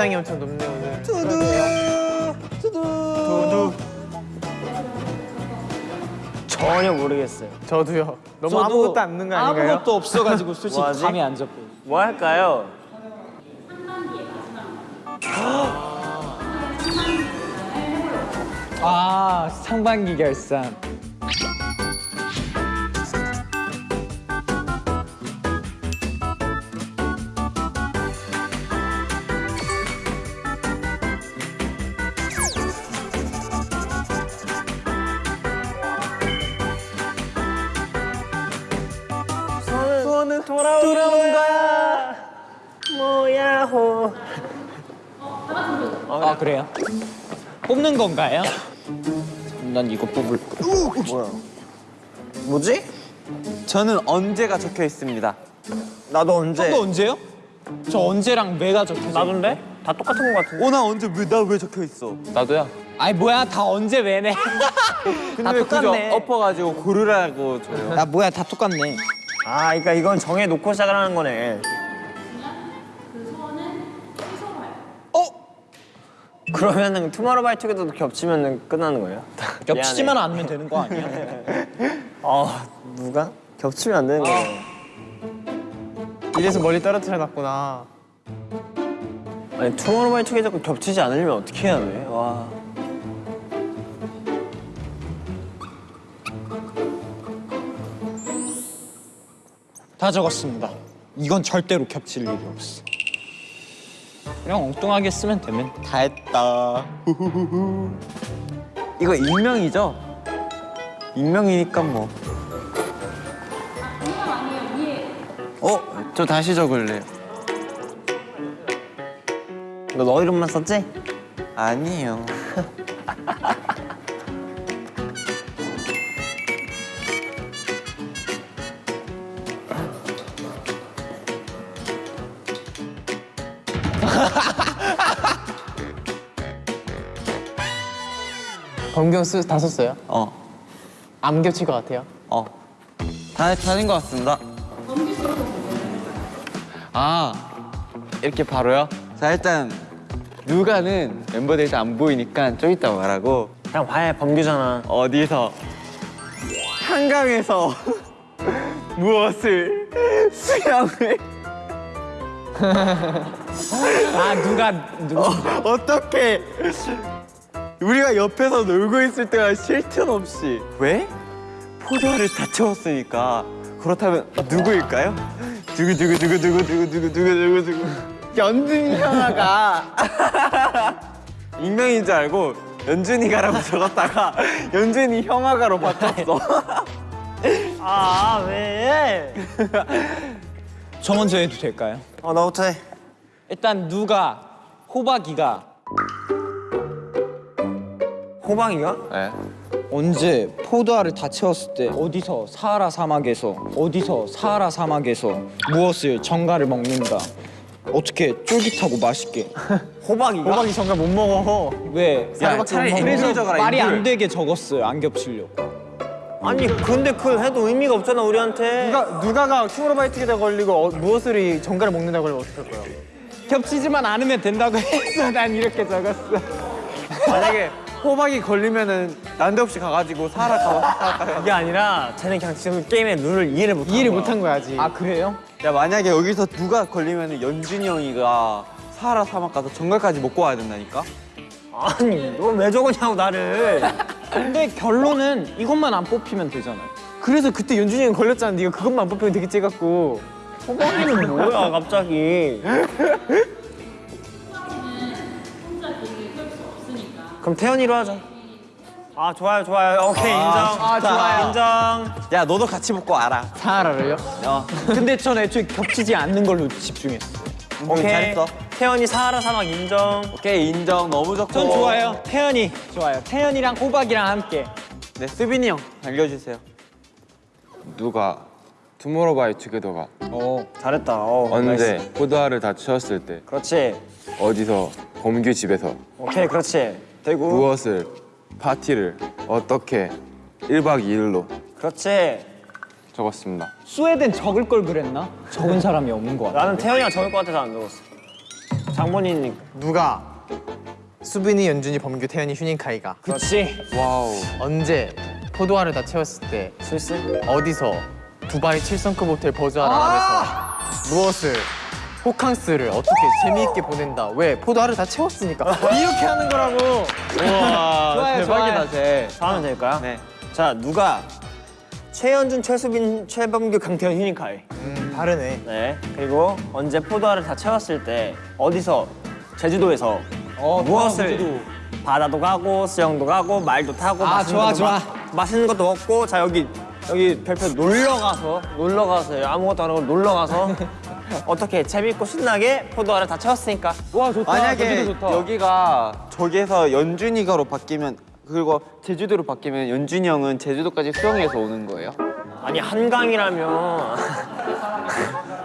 긴장이 엄청 높네 오늘. 두두 두두 전혀 모르겠어요. 저도요. 너무 저도 아무것도 안 넣는 거 아닌가요? 아무것도 없어가지고 솔직히 뭐하지? 감이 안 잡혀. 뭐 할까요? 아 상반기 결산. 돌아오는, 거야. 뭐야호. 아 그래요? 뽑는 건가요? 난 이거 뽑을 거. 뭐지? 저는 언제가 적혀 있습니다. 나도 언제? 또 언제요? 저 언제랑 매가 적혀져? 나도인데? 다 똑같은 거 같은데? 어, 나 언제 왜 나 왜 적혀 있어? 나도야. 아니 뭐야 다 언제 매네? 근데 왜 굳이 엎어가지고 고르라고 줘요? 아 뭐야 다 똑같네. 아, 그러니까 이건 정해 놓고 시작을 하는 거네. 어? 그러면은 투모로우바이투게더도 겹치면 끝나는 거예요? 겹치지만 않으면 되는 거 아니야? 아, 누가? 겹치면 안 되는 거예요. 이래서 멀리 떨어뜨려 놨구나. 아니 투모로우바이투게더가 겹치지 않으려면 어떻게 해야 돼? 와. 다 적었습니다. 이건 절대로 겹칠 일이 없어. 그냥 엉뚱하게 쓰면 되면 다 했다. 이거 익명이죠? 익명이니까 뭐. 어? 저 다시 적을래요. 너 너 이름만 썼지? 아니에요. 범경 쓰, 다 썼어요? 어, 안 겹칠 것 같아요. 어. 다, 다된 것 같습니다. 아, 이렇게 바로요? 자, 일단 누가는 멤버들 안 보이니까 좀 이따 말하고 그냥 봐야 범규잖아. 어디서 한강에서 무엇을 수영을 아 누가 누가 어떻게 우리가 옆에서 놀고 있을 때가 쉴틈 없이 왜? 포도알을 다 채웠으니까 그렇다면 누구일까요? 누구 누구 누구 누구 누구 누구 누구 누구 누구 연준이 형아가 익명인 줄 알고 연준이가라고 적었다가 연준이 형아가로 바꿨어 아 왜? 저 먼저 해도 될까요? 어 너부터 해. 일단 누가 호박이가 호방이가? 네. 언제 포도알을 다 채웠을 때 어디서 사하라 사막에서 어디서 사하라 사막에서 무엇을 정갈을 먹는다 어떻게 쫄깃하고 맛있게 호박이가? 호박이 정말 못 먹어. 왜 야, 차라리 그래서 말이. 안 되게 적었어요 안 겹치려고 아니 근데 그 해도 의미가 없잖아 우리한테. 누가 누가가 투모로우바이투게더 걸리고 어, 무엇을 이 정갈을 먹는다 걸리면 어떡할 거야? 겹치지만 않으면 된다고 했어 난 이렇게 적었어 만약에 호박이 걸리면은 난데없이 가가지고 사라 가봐 그게 아니라 쟤는 그냥 지금 게임의 룰을 이해를 못. 이해를 못한 거야 아직. 아 그래요? 야 만약에 여기서 누가 걸리면은 연준이 형이가 사하라 사막 가서 정갈까지 먹고 와야 된다니까? 아니 너왜 적었냐고 나를. 근데 결론은 이것만 안 뽑히면 되잖아요 그래서 그때 연준이 형 걸렸잖아. 네가 그것만 안 뽑히면 되게 째갖고. 호박이는 뭐야 갑자기? 그럼 태연이로 하자. 아 좋아요 좋아요 오케이 인정. 아, 좋아요. 인정. 야 너도 같이 먹고 알아 사하라를요? 어 근데 전 애초에 겹치지 않는 걸로 집중했어요 오케이. 잘했어 태현이 사하라 사막 인정. 오케이 인정 너무 좋고 전 좋아요 태현이 좋아요 태현이랑 호박이랑 함께 네 수빈이 형 알려주세요 누가 투모로우바이 투게더가 어 잘했다. 어, 언제 nice. 포도알을 다 채웠을 때 그렇지. 어디서 범규 집에서 오케이 그렇지. 되고. 무엇을 파티를 어떻게 1박 2일로 그렇지. 적었습니다. 스웨덴 적을 걸 그랬나? 적은 사람이 없는 것 같아 나는 태현이가 적을 것 같아서 안 적었어. 장본인이니까. 누가 수빈이, 연준이, 범규, 태현이, 휴닝 카이가 그렇지. wow. 언제 포도알을 다 채웠을 때 실수? 어디서 두바이 7성급 호텔 버즈 알 아랍에서 무엇을 호캉스를 어떻게 재미있게 보낸다 왜 포도알을 다 채웠으니까 이렇게 하는 거라고 와 좋아요, 대박이다. 쟤. 하면 될까요? 네. 자, 누가 최현준, 최수빈, 최범규, 강태현, 휴닝카이. 음, 다르네 네. 그리고 언제 포도알을 다 채웠을 때 어디서 제주도에서 어, 무엇을 제주도. 바다도 가고 수영도 가고 말도 타고 아, 맛있는 좋아, 것도 좋아. 마- 맛있는 것도 먹고 자 여기 여기 별표 놀러 가서 놀러 가서 아무것도 안 하고 놀러 가서 어떻게 재밌고 신나게 포도알을 다 채웠으니까 와 좋다. 만약에 좋다. 여기가 저기에서 연준이가로 바뀌면 그리고 제주도로 바뀌면 연준이 형은 제주도까지 수영해서 오는 거예요? 아니 한강이라면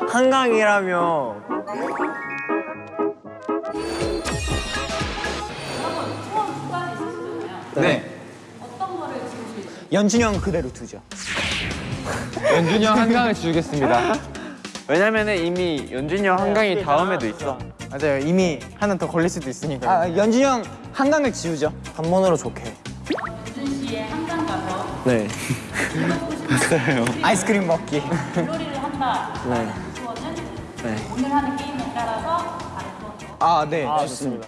한강이라면 네. 연준이 형 그대로 두죠. 연준이 형 한강을 지우겠습니다. 왜냐면은 이미 연준이 형 한강이 다음에도 있어. 맞아요 이미 하나 더 걸릴 수도 있으니까 아 연준이 형 한강을 지우죠. 한 번으로 좋게 연준 씨의 한강 가서 네 아이스크림 먹기. 물놀이를 한다. 네. 네. 오늘 하는 게임에 따라서 다른. 아 네. 아 좋습니다. 좋습니다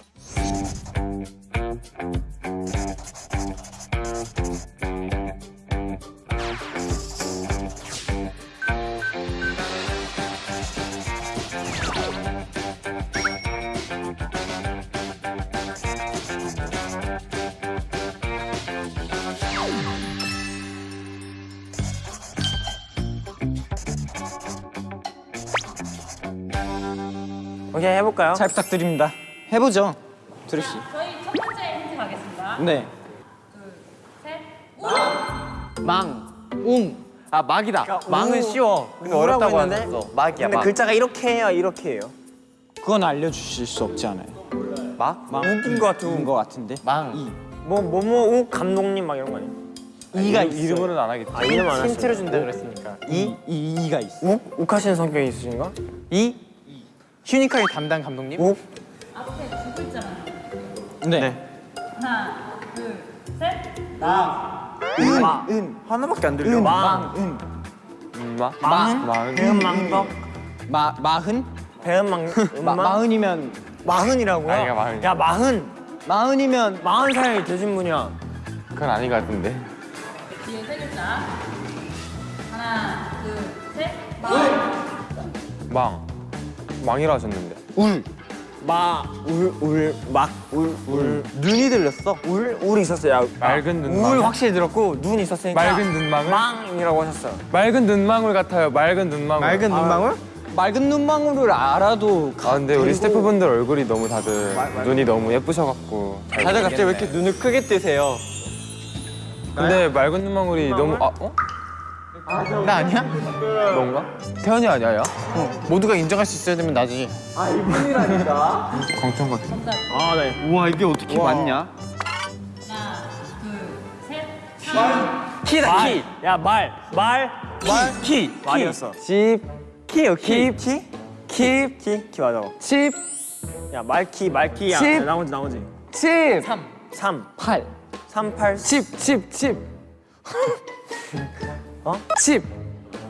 해볼까요? 잘 부탁드립니다. 해보죠. 두루 씨. 저희 첫 번째 힌트 가겠습니다. 네. 셋. 망, 웅. 아 막이다. 망은 쉬워. 근데 어렵다고 하셨어. 막이야 근데 막. 글자가 이렇게 해야 이렇게 해요 그건 알려주실 수 없지 않아요? 막? 웃긴 거 같은 거 같은데. 망. 이. 뭐 뭐뭐 욱 감독님 막 이런 거 아니에요? 이가 있어. 이름으로는 안 하겠지. 아 이름 안 힌트를 준다 그랬으니까 이, 이 이가 있어. 욱? 욱하시는 성격이 있으신가? 이 휴닝카이 담당 감독님 욱? 앞에 두 글자만. 네. 하나, 둘, 셋. 은, 은, 하나밖에 안 들려. 은, 망. 은. 마? 망? 망? 배은 망덕? 마, 마흔? 배은 망? 마, 음망? 마흔이면 마흔이라고요? 아이가 마흔이야. 야 마흔! 마흔이면 마흔 살 되신 분이야 그건 아닌 것 같은데. 뒤에 세 글자. 하나, 둘, 셋. 망. 망 이라 하셨는데. 울. 마, 울, 울, 막, 울, 울 눈이 들렸어. 울, 울 있었어요 야, 맑은 눈망울. 울 확실히 들었고 눈 있었으니까 맑은 눈망울? 망이라고 하셨어요 맑은 눈망울 같아요. 맑은 눈망울. 맑은 눈망울? 맑은 눈망울을 알아도 아 근데 우리 스태프분들 얼굴이 너무 다들 눈이 너무 예쁘셔갖고. 다들 갑자기 왜 이렇게 눈을 크게 뜨세요? 근데 맑은 눈망울이 너무 아 어? 나 아니야? 너인가? 태연이 아니야 야? 모두가 인정할 수 있어야 되면 나지 광천 같아. 정답. 아 네 우와 이게 어떻게 맞냐? 하나, 둘, 셋. 키다 키! 야 말! 말! 말! 키! 말이었어 집. 키요 키! 키? 키! 키! 키 맞아 집. 야 말키 말키야 십. 야, 나머지 나머지 집. 3 팔. 3 8 집. 집. 집. 어? 집.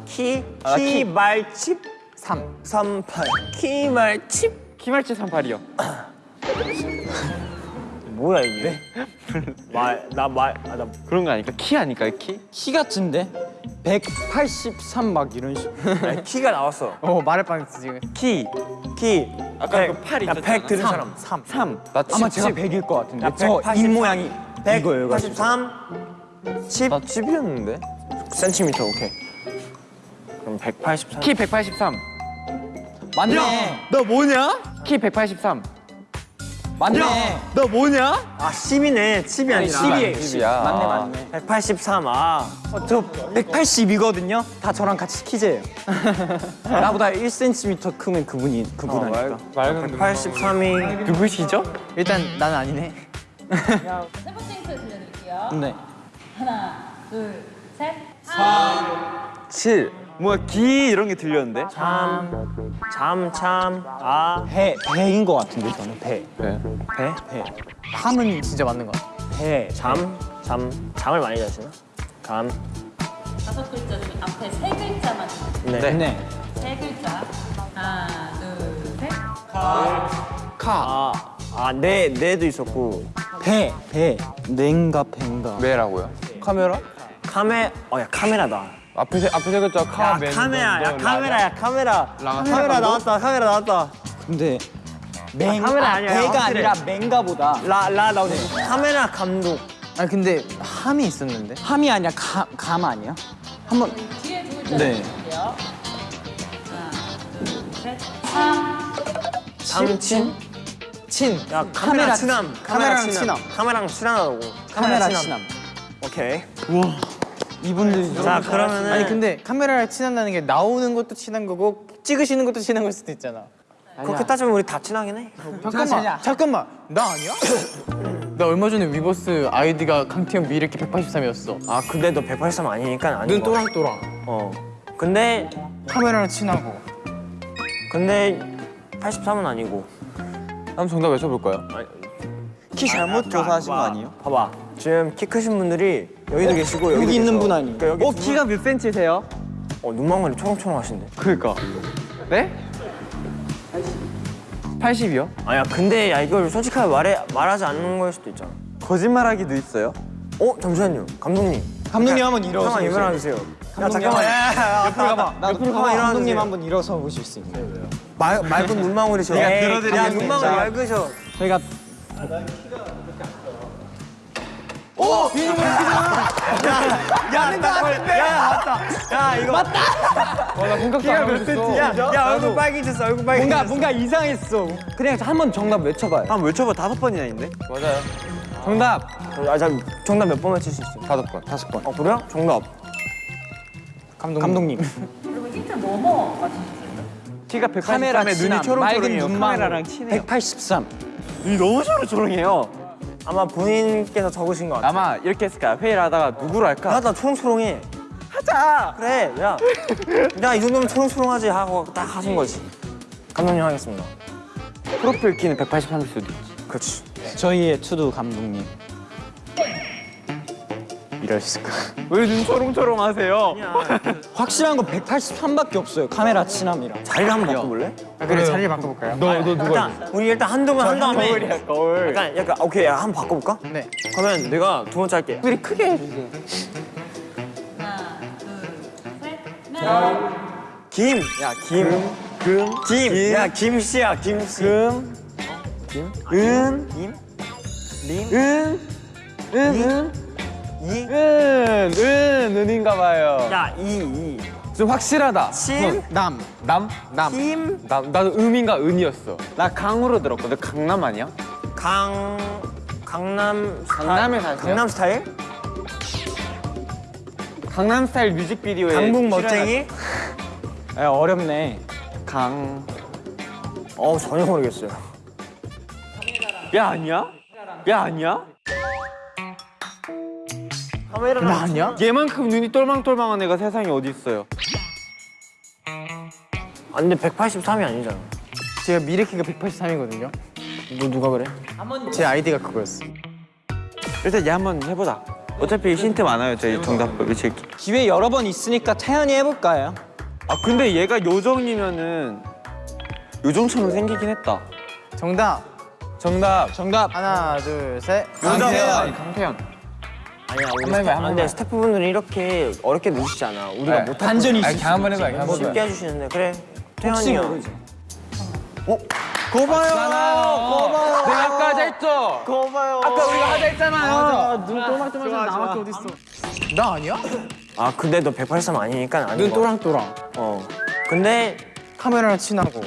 키, 아, 키, 키. 말, 칩, 3. 3, 8. 키, 말, 칩. 키말치 38이요. 뭐야 이게? 말, 나 말, 아, 나 그런 거 아닐까? 키 아닐까 키? 키 같은데? 183 막 이런 식. 아니, 키가 나왔어. 어 말할 뻔했어 지금 키, 키. 아까 백. 그팔 야, 있었잖아. 100 들은 삼, 사람. 삼. 3. 나 집. 아마 제가 집. 100일 것 같은데. 야, 저 183. 입 모양이 이거예요. 183, 칩, 나 집이었는데. 센티미터, 오케이. 그럼 183. 키 183. 맞네. 너 뭐냐? 키 183. 맞네. 너 뭐냐? 아, 10이네. 칩이 아니라. 10이에요. 집이야. 맞네 아. 맞네. 183, 아. 어, 저 180이거든요. 다 저랑 같이 키제예요. 나보다 1cm 크면 그분이 그분 어, 아닐까? 눈망울. 183이. 누구시죠? 일단 나는 아니네 세 번째 힌트 들려드릴게요. 네. 하나, 둘, 셋. 7. 뭔가 기 이런 게 들렸는데? 참, 참, 참, 아, 배 배인 것 같은데 저는 배. 네. 배, 함은 진짜 맞는 것 같아. 배, 잠, 잠, 잠을 많이 자시나? 감, 다섯 글자 중에 앞에 세 글자만 네. 네. 세 글자 하나 둘셋 아, 아, 네, 네도 있었고 배 배. 냉가 배인가. 왜라고요? 카메라? 카메, 어, 야 카메라다. 앞에 세, 앞에 세 글자 카, 야 맨, 카메라, 야 너, 카메라 야 카메라. 카메라 나왔다, 카메라 나왔다. 근데 맹 카메라 아, 아니야, 배가. 아니라 맹가 보다 라, 라 나오네. 카메라 감독. 아니 근데 함이 있었는데. 함이 아니라 감, 감 아니야? 한번 뒤에 두 글자 네. 볼게요 하나 둘 셋 삼. 삼친? 친. 야 카메라, 카메라 친함. 카메라랑 친함. 카메라랑 친하다고. 카메라 친함. 친함. 오케이. 이분들 자 그러면은 아니 근데 카메라를 친한다는 게 나오는 것도 친한 거고 찍으시는 것도 친한 걸 수도 있잖아. 그렇게 따지면 우리 다 친하긴 해. 잠깐만. 잠깐만. 나 아니야? 나 얼마 전에 위버스 아이디가 강태현 미래 키 183이었어. 아 근데 너 183 아니니까 아닌 눈. 또랑또랑. 어. 근데 카메라랑 친하고. 근데 83은 아니고. 한번 정답 외쳐볼까요? 키 잘못 조사하신 거 아니에요? 봐봐. 지금 키 크신 분들이 여기도 계시고 여기도 여기 있는. 분 아니에요? 그러니까 어두 키가 몇 센치세요? 분- 어 눈망울이 초롱초롱 하신데. 그니까 네? 80이요? 아야 근데 야 이걸 솔직하게 말해 말하지 않는 거일 수도 있잖아. 거짓말하기도 있어요? 어 잠시만요 감독님. 감독님 한번 일어서 일어나 주세요. 야 잠깐만. 옆으로 가봐. 나도 옆으로 가봐 감독님. 한번 일어서 보실 수 있나요? 말 맑은 눈망울이셔. 내가 에이, 들어드리겠습니다. 야 눈망울 맑으셔. 저희가 야 맞다. 야 맞다. 야 이거 맞다. 와 나 생각도 안 있어. 야, 야 얼굴 빨개졌어 얼굴 뭔가 빨개졌어. 뭔가 이상했어. 그냥 한 번 정답 외쳐 봐요. 한 번 외쳐 봐 다섯 번이나 있는데? 맞아요. 정답 아, 자, 정답 몇번 맞힐 수 있어? 다섯 번. 다섯 번. 어, 그래요? 정답. 감독님. 감독님. 그리고 힌트 뭐뭐 맞추셨어요? 키가 카메라 183에 친함, 눈이 초롱초롱해요 맑은 카메라랑 눈망울. 친해요 183. 눈이 너무 초롱초롱해요 아마 본인께서 적으신 것 같아. 아마 이렇게 했을까 회의를 하다가 누구로 할까? 야, 나 초롱초롱해. 하자. 그래, 야. 야, 이 정도면 초롱초롱하지 하고 딱 하신 거지. 감독님 하겠습니다. 프로필 키는 183일 수도 있지 그렇지. 저희의 투두 감독님. 이럴 수가. 왜눈 초롱초롱 하세요? 확실한 건 183밖에 없어요. 카메라 친함이랑. 자리를 한번 바꿔볼래? 아, 그래 자리를 바꿔볼까요? 너, 너 누가? 일단 우리 일단 한두 번한 다음에 거울이야 거울 약간 약간 오케이 야, 한번 바꿔볼까? 네. 그러면 내가 두 번째 할게. 우리 크게 해주세요. 하나 둘 셋 넷. 김. 야, 김. 금. 김. 야, 김씨야, 김씨. 금. 김. 은. 김. 림. 은. 은. 이. 은. 은. 은인가 봐요 야, 이. 이. 좀 확실하다. 심. 남. 남? 남. 김. 나, 나도 음인가 은이었어. 나 강으로 들었거든 강남 아니야? 강. 강남. 스타- 강남에 사세요? 강남 스타일? 강남 스타일 뮤직비디오에 강북 멋쟁이? 야, 어렵네. 강... 어, 전혀 모르겠어요. 야 아니야? 야 아니야? 카메라랑 나 아니야? 얘만큼 눈이 똘망똘망한 애가 세상에 어디 있어요 아, 근데 183이 아니잖아. 제가 미르키가 183이거든요. 너 누가 그래? 제 아이디가 그거였어. 일단 얘 한번 해보자 어차피 힌트 많아요 저희 정답 외칠게 기회 여러 번 있으니까 태연이 해볼까요? 아 근데 얘가 요정이면은 요정처럼 생기긴 했다 정답. 정답. 정답. 하나, 둘, 셋. 강태연. 강태현. 아니야, 우리 스태- 아, 근데 해봐요. 스태프분들이 이렇게 어렵게 넣으시지 않아. 우리가 네. 단전이 아니, 있을 그냥 한번 거 한번 쉽게. 해주시는데 그래. 혹시 태연이야. 모르지. 고마요. 내가 아까 하자 했죠? 고마요. 아까 우리가 하자 했잖아요. 맞아. 눈 또랑또랑 나밖에 어딨어. 나 아니야? 아, 근데 너 183 아니니까 아닌 눈 거. 또랑또랑. 어. 근데 카메라랑 친하고.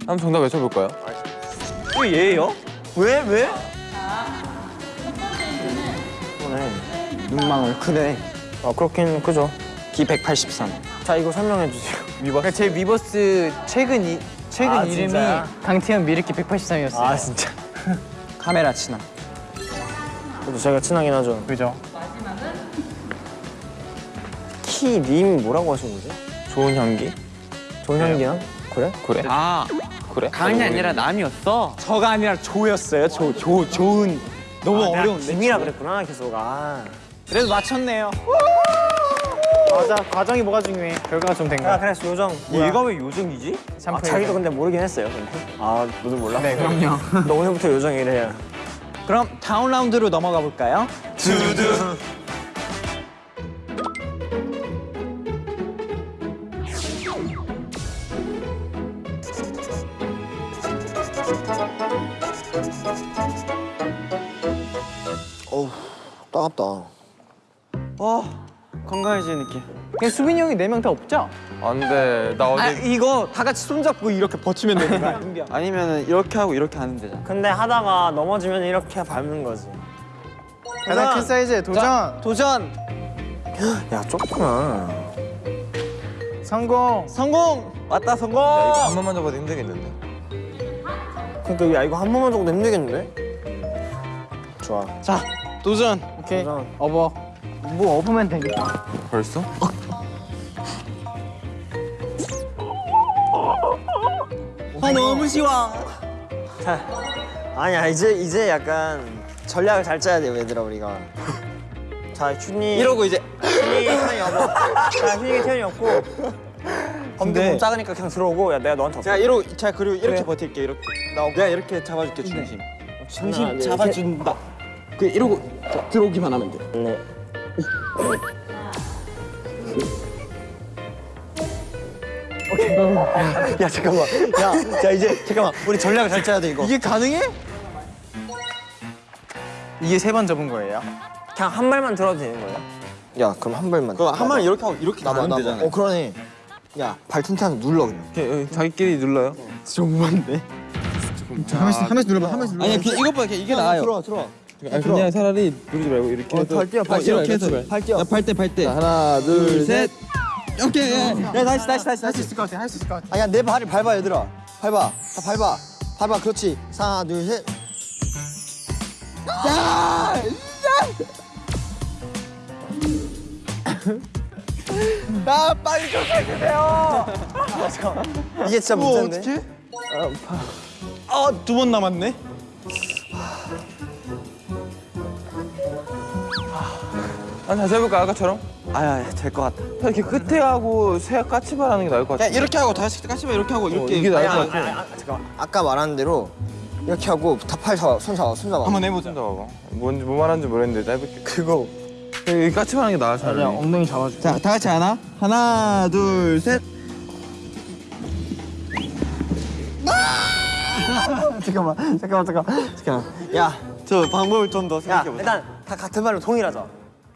한번 정답 외쳐볼까요? 또 얘예요? 왜 왜? 눈망울. 그래. 아, 그렇긴 그죠. 기 183. 자, 이거 설명해 주세요. 그러니까 제 위버스 최근 이 최근 아, 이름이? 강태현 미르키 183이었어요. 아, 진짜. 카메라 친함. 그래도 저희가 친하긴 하죠. 그죠? 마지막은 T 님 뭐라고 하신 거지? 좋은 향기? 좋은 향기나? 그래? 그래? 아 그래? 강이 아니라 남이었어. 저가 아니라 조였어요. 조 조 좋은 너무 아, 어려운데. 김이라 그랬구나 계속 아. 그래도 맞췄네요. 맞아. 과정이 뭐가 중요해. 결과가 좀된아 거야. 그래서 요정 뭐야? 얘가 왜 요정이지? 아, 샴푸 자기도 근데 모르긴 했어요 근데 아 너도 몰라? 네, 그럼요. 너 오늘부터 요정이래 그럼 다음 라운드로 넘어가 볼까요? 어우 따갑다 어 건강해지는 느낌. 그냥 수빈이 형이 네 명 다 없죠? 안 돼. 나 어제 아 이거 다 같이 손잡고 이렇게 버티면 되는 거야. 아니면은 이렇게 하고 이렇게 하면 되잖아. 근데 하다가 넘어지면 이렇게 밟는 거지 가장 큰 사이즈의 도전. 도전 야 좁구나 성공. 성공. 왔다 성공. 야, 이거 한 번만 잡아도 힘들겠는데. 그러니까 야 이거 한 번만 정도 힘들겠는데? 좋아 자 도전. 오케이. 도전. 업어. 뭐 업으면 되니까. 벌써? 아 너무 쉬워. 자 아니야 이제 이제 약간 전략을 잘 짜야 돼요 얘들아 우리가 자 휴니 이러고 이제 휴니 태연이 여보 자 휴니 태연이 없고 검도 근데- 몸 작으니까 그냥 들어오고 야 내가 너한테 자 이러고 자 그리고 이렇게 그래. 버틸게 이렇게. 나 내가 이렇게 잡아줄게 중심. 중심 둘, 잡아준다. 그 이러고 자, 들어오기만 하면 돼. 네. 야 잠깐만 야, 야 이제 잠깐만 우리 전략을 잘 짜야 돼 이거 이게 가능해? 이게 세 번 접은 거예요? 그냥 한 발만 들어도 되는 거야? 야 그럼 한 발만 그거 한번 이렇게 하고 이렇게 나봐 가면 나봐 되잖아. 어 그러네 야발 튼튼하게 눌러 그냥 이렇게 어, 자기끼리 눌러요? 정반대. 한 번씩 한 번씩 눌러봐. 한 번씩 눌러봐. 아니야 그 이것보다 이게 나아요. 들어와 들어와 아니, 그냥 차라리 누르지 말고 이렇게 해서 발 뛰어 발 어, 뛰어 이렇게 해서. 발 뛰어 팔대 팔대. 하나 둘 셋. 오케이. 예. 야 다시 다시 다시 할 수 있을 것 같아. 할 수 있을 것 같아. 아야 내 발을 밟아 얘들아 밟아 다 밟아 밟아 그렇지 하나 둘셋 나 빨리 좀 해주세요. 이게 진짜 문제인데 아두 번 남았네. 한 다시 해볼까 아까처럼? 아야 될것 같다. 이렇게 끝에 하고 새 같이 말하는 게 나을 것 같아. 야 이렇게 하고 다시 같이 봐 이렇게 하고 이렇게 이게 나을 것 같아. 아니, 아니, 잠깐만 아까 말한 대로 이렇게 하고 다팔 잡아 손 잡아 손 잡아 한번 해보자. 봐봐. 뭔지 뭐 말하는지 모르겠는데 해볼게. 그거 여기 같이 말하는 게 나아 차라리. 엉덩이 잡아줘. 자, 다 같이 하나? 하나, 둘, 셋. 잠깐만 잠깐만 잠깐만 잠깐만 야야 저 방법을 좀 더 생각해 보자. 일단 다 같은 발로 통일하자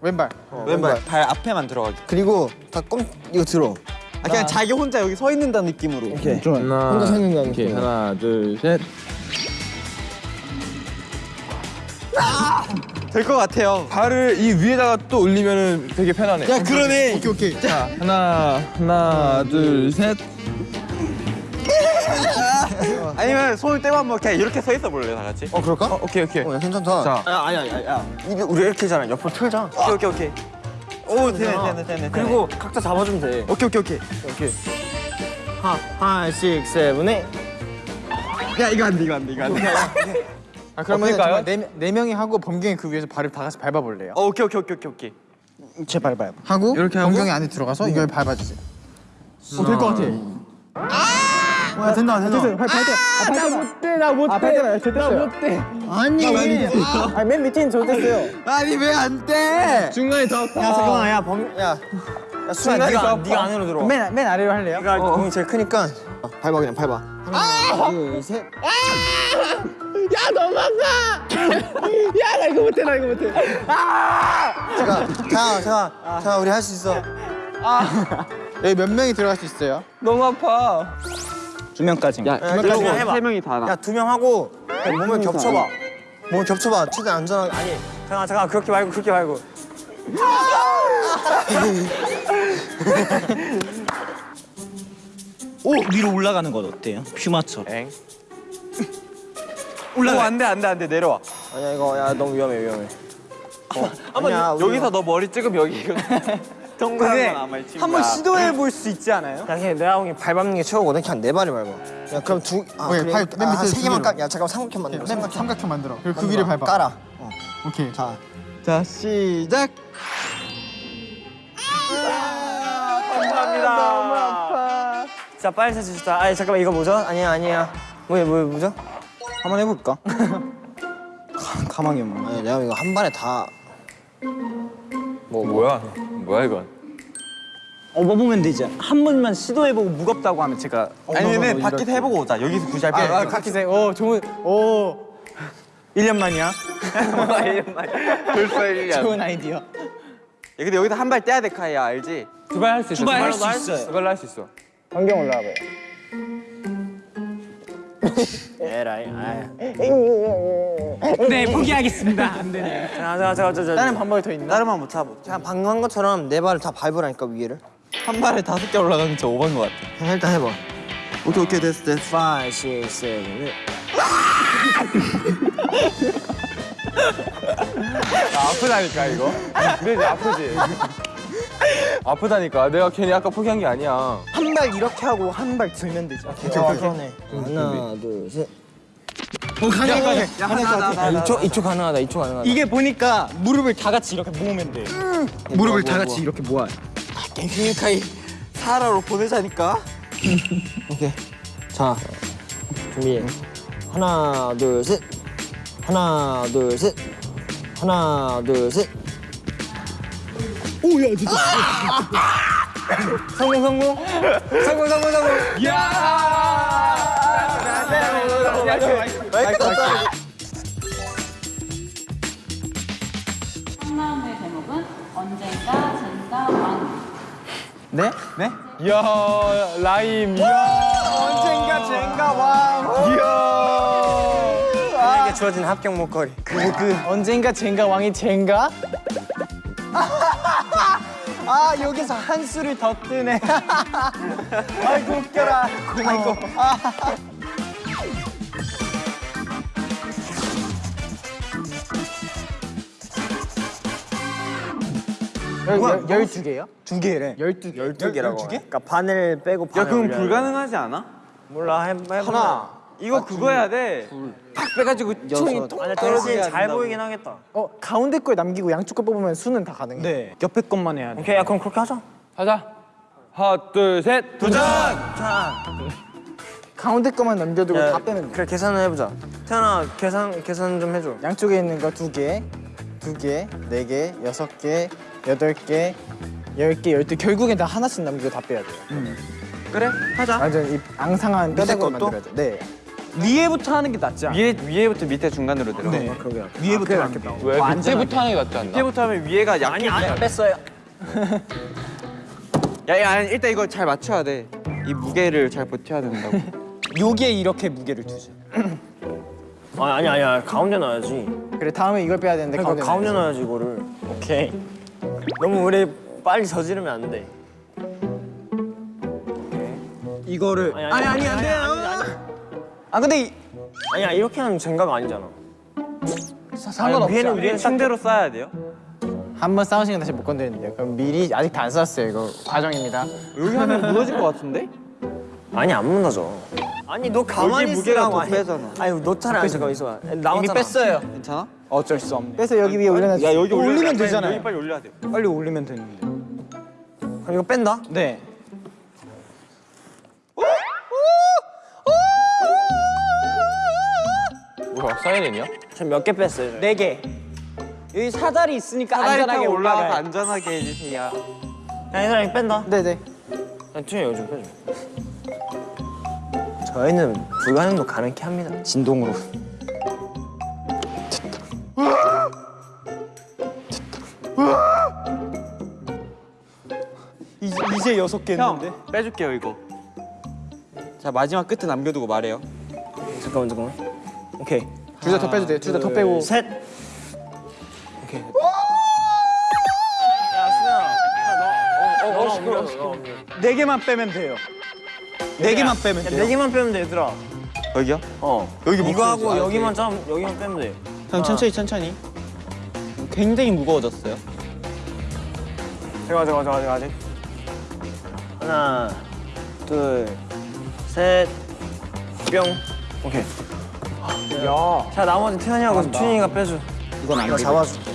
왼발. 왼발 발 앞에만 들어가게. 그리고 다꼼 이거 들어 아 그냥 자기 혼자 여기 서 있는다는 느낌으로. 오케이 하나. 혼자 서 있는다는 오케이 느낌. 하나 둘 셋. 될것 같아요. 발을 이 위에다가 또 올리면은 되게 편하네. 야 그러네. 오케이 오케이. 자 하나 하나 둘 셋. 아니면 손을 떼고 한번 그냥 이렇게 서 있어 볼래 다 같이? 어 그럴까? 어, 오케이 오케이. 어, 야, 괜찮다 자. 야 아니야 아니야 야 이게 우리 이렇게 잖아 옆으로 틀자 오케이 오케이 오케이. 오 되네 되네 되네. 그리고 각자 잡아주면 돼 오케이 오케이 오케이. 오케이 하 하나 씩 세븐에 야 이거 안 돼 이거 안 돼 이거 안 돼. 아 그러면? 정말 네, 명- 네 명이 하고 범경이 그 위에서 발을 다 같이 밟아 볼래요? 어, 오케이 오케이 오케이 오케이 오케이. 제발 밟아 하고 이렇게 하고? 범경이 안에 들어가서 이걸 밟아주세요. 어, 될것 같아. 야 된다 된다. 아니. 아니 맨 밑에는 저 됐어요. 아니 왜안 떼? 중간에 더. 야 잠깐만. 야범야. 야, 수아 네가 네가 안으로 들어와. 맨, 맨 아래로 할래요? 네가 공이 제일 크니까. 밟아 그냥 밟아. 하나 둘셋. 잠깐 잠깐 잠깐 잠깐 우리 할 수 있어. 여기 몇 명이 들어갈 수 있어요? 너무 아파. 두 명까지. 야, 야, 그리고 해봐 세 명이 다 나. 야두 명 하고 몸을 겹쳐봐 몸을 겹쳐봐 최대한 안전하게 아니 잠깐 잠깐 그렇게 말고 그렇게 말고 오 위로 올라가는 건 어때요? 퓨마처럼. 엥. 올라가. 안돼 안돼 안돼 내려와. 아니야 이거 야 너무 위험해 위험해 어, 한번 아니야, 우리가- 여기서 너 머리 찍으면 여기 친구야. 한번 시도해 볼 수 있지 않아요? 야 그냥 내가 보기엔 밟는 게 최고거든 그냥 네 발이 밟아 야 그럼 두.. 아 오케이, 그래? 발- 맨 아, 밑에 세두 개만. 깔.. 야 잠깐만 삼각형 만들어 삼각형 삼각형 만들어. 그리고 그 위를 밟아. 깔아 오케이. 자 자 시작. 감사합니다 너무 아파 자 빨리 찾으시다 아니 잠깐만 이거 뭐죠? 아니야 아니야 뭐야 뭐야 뭐죠? 한번 해볼까? 가, 가망이 없네. 내가 이거 한 발에 다 뭐 뭐야? 뭐야 이건? 업어보면 되지. 한 번만 시도해보고 무겁다고 하면 제가 아니면 밖에서 해보고 오자. 여기서 굳이 할 아, 필요 아 없어. 카키생 오 좋은 오 1년 만이야. 벌써 1년. 좋은 아이디어 야, 근데 여기서 한 발 떼야 돼, 카이야. 알지? 두 발 할 수 있어. 두 발 할 발로도 수 있어요. 두 발로 할수 있어. 환경 올라와봐요 에라이 아이 네 포기하겠습니다. 안 되네. 자 자 자 자 자 다른 방법이 더 있나? 다른 번못 차보. 그냥 방금 한 것처럼 네 발을 다 밟으라니까 위에를 한 발에 다섯 개 올라가면 진짜 오버인 것 같아. 그냥 일단 해봐 오케이, 오케이, 됐어, 됐어. 5, 6, 7, 8 아프다니까 이거. 근데 아프지. 아프다니까. 내가 괜히 아까 포기한 게 아니야. 한 발 이렇게 하고 한 발 들면 되지. 아, 그러네. 하나 둘셋. 가능해. 이쪽 이쪽 가능하다 이쪽 가능하다. 이게 보니까 무릎을 다 같이 이렇게 모으면 돼. 무릎을 다 같이 이렇게 모아. 갱킹카이 사라로 보내자니까. 오케이. 자. 준비해 하나 둘 셋. 하나 둘 셋. 하나 둘 셋 오야 진짜. 성공 성공 성공 성공 성공 성남의 제목은 언젠가 젠가 왕. 네? 네? 이야 라임. 이야. 언젠가 젠가 왕. 나에게 주어진 합격 목걸이 그, 그 언젠가 젠가 왕이 젠가? 아 여기서 한 수를 더 뜨네. 아이고 웃겨라. 아이고. 열두 개요? 두 개래. 열두 개. 열두 개라고 그러니까 바늘 빼고 야, 바늘 그럼 올려야. 불가능하지 않아? 몰라 해, 해봐 하나. 이거 그거 해야 돼. 팍 빼가지고 총이 통 아니 떨어지게 대신 해야 잘 된다고. 보이긴 하겠다 어 가운데 걸 남기고 양쪽 거 뽑으면 수는 다 가능해. 네. 옆에 것만 해야 돼. 오케이 야 그럼 그렇게 하자 하자. 하나 둘 셋. 도전. 가운데 거만 남겨두고 야, 다 빼면 돼. 그래 계산을 해보자 태연아 계산 계산 좀 해줘 양쪽에 있는 거 두 개, 두 개, 네 개, 여섯 개, 여덟 개, 열 개, 열두 결국엔 다 하나씩 남기고 다 빼야 돼요. 그래, 하자. 완전 이 앙상한 뼈대고 것도? 만들어야 돼. 네. 위에부터 하는 게 낫지 않아? 위에, 위에부터 밑에 중간으로 내려가. 네. 그러게 위에부터 하는 게왜 밑에부터 하는 게 낫지 않나? 밑에부터 하면 위에가 약해. 아니 아니 뺐어요 야, 야, 아니, 일단 이거 잘 맞춰야 돼. 이 무게를 잘 버텨야 된다고. 요게 이렇게 무게를 두지. 아니 아니 아니야 가운데 놔야지 그래 다음에 이걸 빼야 되는데 그러니까 가운데, 가운데 놔야지 이거를 오케이 너무 우리 빨리 저지르면 안돼 이거를 아니 아니 아니 안돼 아니 아 근데 이, 아니야 이렇게 하면 젠가가 아니잖아 상관없죠. 위에는 위에는 딱 침대로 쌓아야 돼요? 한 번 싸우시면 다시 못 건드리는데요. 그럼 미리 아직 다 안 싸웠어요. 이거 과정입니다. 여기 하면 무너질 것 같은데? 아니 안 무너져 아니 너 가만히 있으라고 더 아니. 빼잖아. 아니 안 잠깐 있어봐 나왔잖아 이미 뺐어요. 괜찮아? 어쩔 수 없네. 빼서 여기 위에 올려놔. 야, 여기 올리면. 되잖아요. 여기 빨리 올려야 돼. 빨리 올리면 되는데. 그럼 이거 뺀다 네. 뭐야 사이렌이야? 지금 몇개 뺐어요 네 개. 여기 사다리 있으니까 사다리 안전하게 올라가. 안전하게 해주세요. 야 얘들아 이거 뺀다 네네. 야 투야 이거 좀 빼줘 저희는 불가능도 가능케 합니다 진동으로. 이제, 이제 여섯 개 형, 했는데. 빼줄게요, 이거. 자, 마지막 끝에 남겨두고 말해요. 잠깐만 잠깐만 오케이. 둘 다 더 빼도 돼. 둘 다 더 빼고. 셋. 오케이. 어, 어, 어, 네 개만 빼면 돼요. 네 개만 빼면 돼요. 네 개만 빼면 돼 얘들아. 여기요? 어. 여기 이거 하고 여기만 좀 여기만 빼면 돼. 형, 천천히, 천천히. 굉장히 무거워졌어요. 잠깐 잠깐 잠깐 잠깐 하나 둘 셋 뿅. 오케이 자 나머지 태현이하고 준이가 빼줘 이건 안 잡아줄게.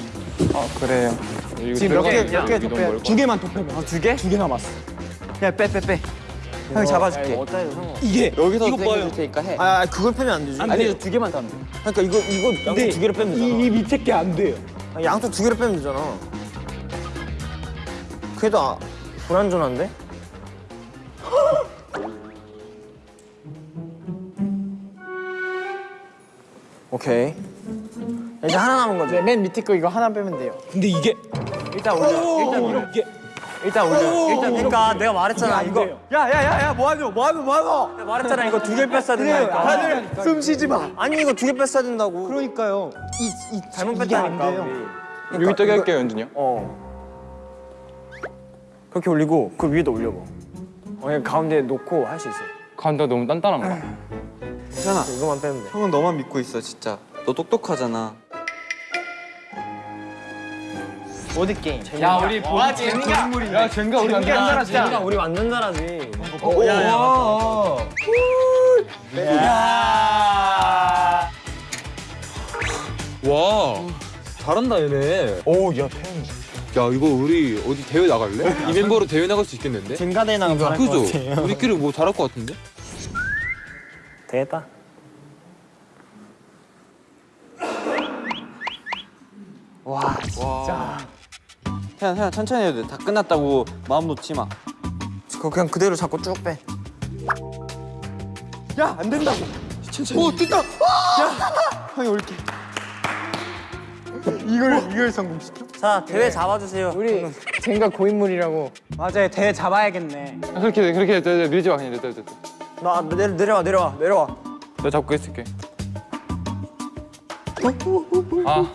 그래요. 지금 몇 개 몇개더 빼야 두 개만 더 빼면. 두 개? 두 개 남았어. 야 빼 빼 빼 형이 잡아줄게. 이게 여기서 이거 봐요. 테니까 해. 아 아, 그걸 빼면 안 되지 안 돼요. 두 개만 더. 그러니까 이거 이거 양쪽 두 개를 빼면 되잖아 이, 이 밑에 게 안 돼요. 아, 양쪽 두 개를 빼면 되잖아 그래도 아, 불안전한데? 오케이. 이제 하나 남은 거지. 네, 맨 밑에 거 이거 하나 빼면 돼요. 근데 이게 일단 올려. 일단 올려. 이게 일단 올려. 일단 그러니까 내가 말했잖아 안 이거. 야야야야 뭐하노 뭐하노 뭐하노. 내가 말했잖아 이거 두 개 뺐어야 된다니까. 다들 숨 쉬지 마. 아니 이거 두 개 뺐어야 된다고. 그러니까 이, 이 잘못 뺐다니까. 여기 떠게 할게요, 연준이 형. 어. 그렇게 올리고 그 위에다 올려봐. 어 그냥 가운데 놓고 할 수 있어. 가운데 너무 단단한 가? 현아 이거만 빼면 돼 형은 너만 믿고 있어 진짜. 너 똑똑하잖아. 모드 게임. 야, 우리 와, 젠가. 야, 젠가 우리 완전 잘하지. 쟤가 우리 완전 잘하지 어, 야야 와 잘한다 얘네 오야 태현이 야 이거 우리 어디 대회 나갈래? 이 멤버로 대회 나갈 수 있겠는데? 젠가대 나가면 잘할 것 그죠? 같아요 우리끼리 뭐 잘할 것 같은데? 되겠다 태연 태연 천천히 해도 돼. 다 끝났다고 마음 놓지 마. 그거 그냥 그대로 잡고 쭉빼 야 안 된다고. 천천히. 오 됐다. 야 형이 올게. 이걸 이걸 성공시켜? 자 대회 잡아주세요 우리 젠가 고인물이라고. 맞아요. 대 잡아야겠네. 그렇게, 그렇게, 내, 내, 밀지 마, 그냥. 내, 내, 내. 나 내려, 내려와 내려와 내려와 너 잡고 있을게. 아,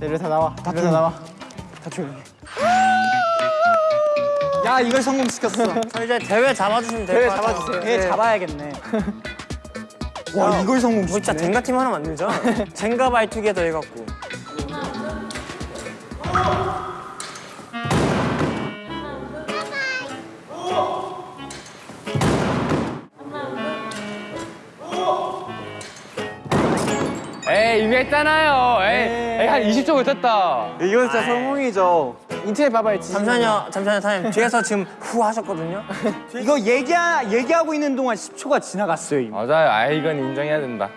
내려 다 나와. 내려 다 나와. 야 이걸 성공시켰어. 자 이제 대회 잡아주시면 될것 같아요 잡아주세요. 대 잡아야겠네. 와 이걸 성공 뭐 진짜 젠가 팀 하나 만들자 젠가 바이 투게더 해갖고 이미 했잖아요. 에이, 에이 한 20초 됐다. 이거 진짜 성공이죠. 인터넷 봐봐요. 잠시만요 잠시만요 사장님 뒤에서 지금 후 하셨거든요 이거 얘기 얘기하고 있는 동안 10초가 지나갔어요. 이미. 맞아요. 아, 이건 인정해야 된다.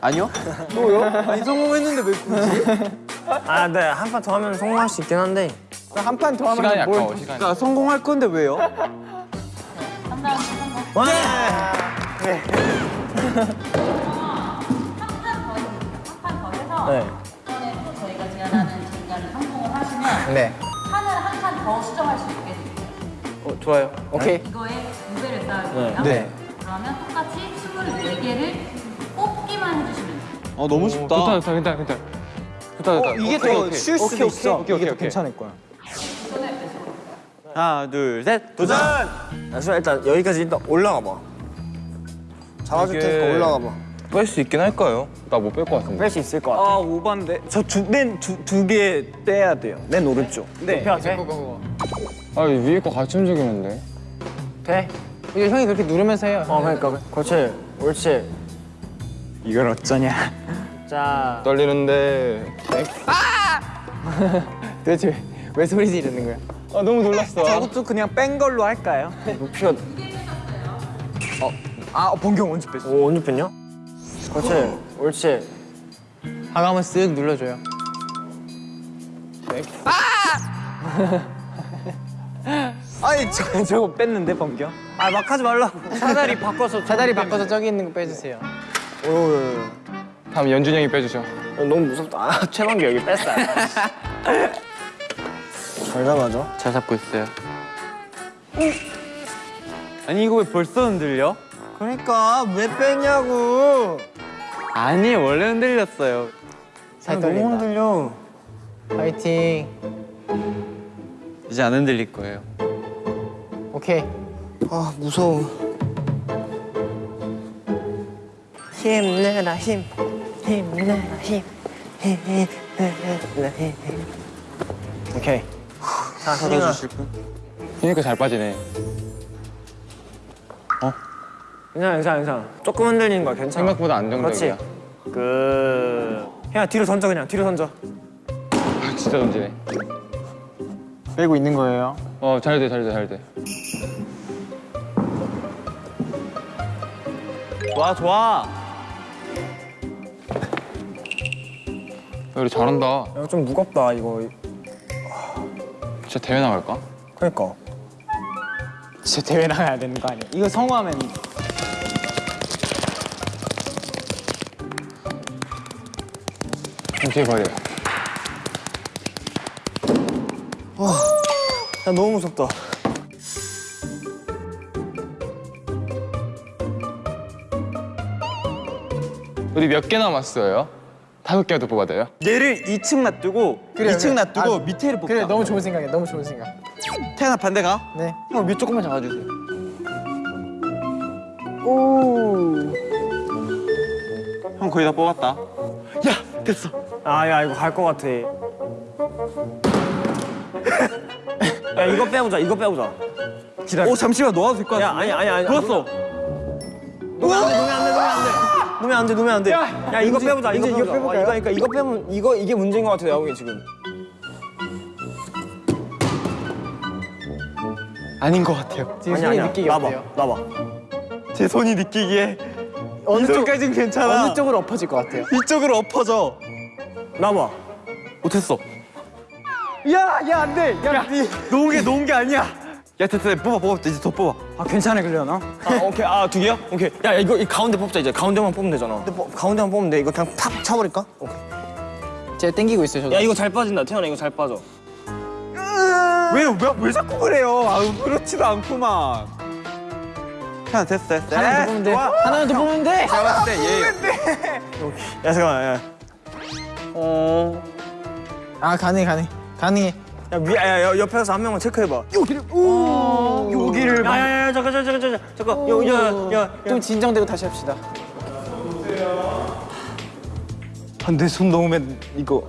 아니요? 아니 성공했는데 왜 굳이? 아 네 한 판 더 하면 성공할 수 있긴 한데 한 판더 시간이 하면 뭘? 아까워, 시간이. 그러니까 성공할 건데 왜요? 한 다음 네. 이번에 저희가 제안하는 젠가를 성공을 하시면 네. 판을 한 칸 더 수정할 수 있게. 어, 좋아요. 오케이. 이거에 두 배를 쌓을 거예요. 네. 그러면 똑같이 24개를 뽑기만 해주시면 돼요. 어 너무 좋다, 좋다, 괜찮다, 괜찮다. 좋다, 좋다. 이게 오케이, 더. 쉬울 수도 오케이, 있어. 오케이, 오케이, 이게 더 오케이. 괜찮을 거야. 하나 둘 셋. 도전! 야, 수아 일단 여기까지 일단 올라가 봐 잡아줄 이게- 테니까 올라가 봐 뺄 수 있긴 할까요? 나 못 뺄 것 같은데. 뺄 수 있을 것 같아 아 오반데 저두맨두개 떼야 돼요. 맨 오른쪽. 네. 높이 앞에 그거 그거. 아, 위에 거 같이 움직이면 돼. 돼? 이거 형이 그렇게 누르면서 해요. 어 그러니까 그렇지 옳지 이걸 어쩌냐. 자 떨리는데. 도대체 왜, 왜 소리 지르는 거야? 아, 너무 놀랐어. 저것도 그냥 뺀 걸로 할까요? 높이가 아 번경 언제 뺐어? 오 언제 뺐냐? 그렇지 옳지 하가 한번 쓱 눌러줘요. 아니 저 저거 뺐는데 번경? 아 막 하지 말라고 사다리 바꿔서 사다리 바꿔서 저기 있는 거 빼주세요. 오오오 다음 연준이 형이 빼주셔. 너무 무섭다 아 최범기 여기 뺐어 잘 잡아줘 잘 잡고 있어요. 아니 이거 왜 벌써 흔들려? 그러니까 왜 뺐냐고 아니 원래 흔들렸어요. 잘 너무 떨린다. 흔들려 파이팅. 이제 안 흔들릴 거예요. 오케이. 아 무서워 힘내라 힘 힘내라 힘 힘내라 오케이. 자, 선생님. 그러니까 잘 빠지네. 괜찮아, 괜찮아, 괜찮아. 조금 흔들리는 거야, 괜찮아. 생각보다 안정적이야. 그렇지. 그 그냥 뒤로 던져 그냥 뒤로 던져. 진짜 던지네. 빼고 있는 거예요. 어, 잘 돼, 잘 돼, 잘 돼. 좋아 좋아. 우리 잘한다. 야, 좀 무겁다 이거. 진짜 대회 나갈까? 그러니까. 진짜 대회 나가야 되는 거 아니야? 이거 성공하면 좀 뒤에 봐야 돼. 야 너무 무섭다. 우리 몇 개 남았어요? 다섯 개도 뽑아야 돼요? 얘를 2층 놔두고 그래, 2층 그래. 놔두고 아, 밑에를 뽑자. 그래 너무 좋은 생각이야. 너무 좋은 생각. 태연아 반대 가. 네. 형 밑 조금만 잡아주세요. 형 거의 다 뽑았다. 야 됐어. 아야 이거 갈 것 같아. 야 이거 빼보자 이거 빼보자. 기다려. 오 잠시만 놓아도 될 것 같아. 야 아니 아니 아니. 놓았어. 놓으면 안돼 놓으면 안돼 놓으면 안돼. 놓으면 안돼. 야 이거 빼보자 이거 빼보자. 이거 그러니까 이거 빼면 이거 이게 문제인 것 같아 내가 보기엔 지금. 아닌 것 같아요. 지금 아니 손이 아니야. 느끼기 나봐 어때요? 나봐. 제 손이 느끼기에 어느 쪽 이쪽까진 괜찮아. 어느 쪽으로 엎어질 것 같아요? 이쪽으로 엎어져. 나봐. 못했어. 야, 야, 안 돼. 야, 니 놓은 게 놓은 게 아니야. 야 됐어 뽑아 뽑아 이제 더 뽑아. 아 괜찮으려나? 아 오케이 아 두 개야? 오케이. 야 이거 이 가운데 뽑자 이제 가운데만 뽑으면 되잖아. 근데 뭐, 가운데만 뽑으면 돼. 이거 그냥 탁 차버릴까? 오케이. 제가 땡기고 있어요. 저도. 야 이거 잘 빠진다. 태연아 이거 잘 빠져. 왜 왜 왜 자꾸 그래요? 아유 그렇지도 않구만. 자 됐어 됐어. 하나 더 보면 돼. 하나 더 보면 돼. 제가 봤을 때 얘. 야 잠깐만. 야. 아, 가능해, 가능해. 가능해. 야, 위, 야, 야, 옆에서 한 명만 체크해봐. 여기를 오, 여기를 야, 야, 야, 잠깐, 잠깐, 잠깐, 잠깐. 야, 야, 야, 좀 진정되고 다시 합시다. 내손 놓으면 이거.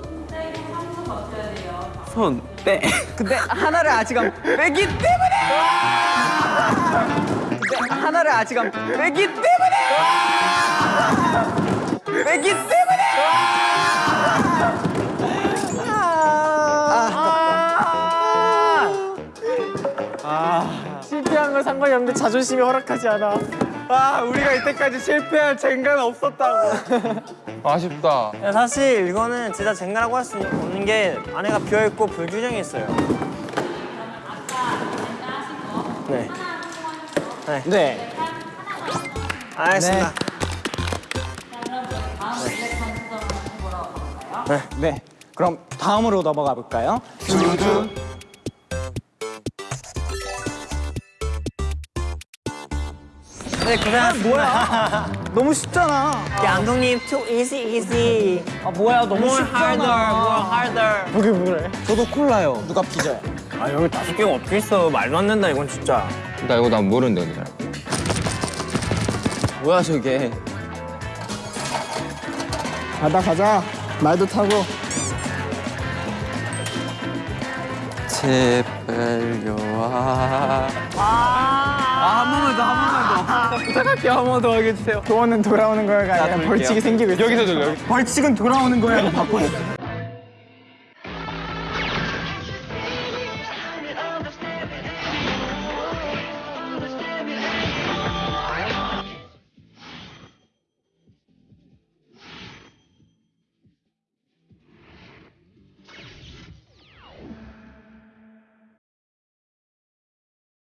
손 빼. 근데 하나를 아직 안 빼기 때문에 근데 하나를 아직 안 빼기 때문에 빼기 때문에 실패한 건 상관이 없는데 자존심이 허락하지 않아. 아 우리가 이때까지 실패할 쟁가는 없었다고. 아쉽다. 야, 사실 이거는 진짜 쟁가라고 할 수 없는 게 안에가 비어있고 불규정이 있어요. 네. 네. 네 알겠습니다. 네. 그럼 다음으로 넘어가 볼까요? 네, 고생하셨습니다. 너무 쉽잖아. 양동님, too easy, easy. 아 뭐야 너무 More harder, more harder. 그게 뭐래? 저도 콜라요. 누가 피자야? 아, 여기 다섯 개가 어떻게 있어. 말도 안 된다, 이건 진짜. 나 이거 난 모르는데, 근데. 뭐야 저게? 가다 가자. 말도 타고. 제발요 와. 부탁할게요. 한번더 하게 해주세요. 도원은 돌아오는 거야가 아니라 벌칙이 생기고 있어. 여기서 돌려, 여기. 벌칙은 돌아오는 거야로 바꿔.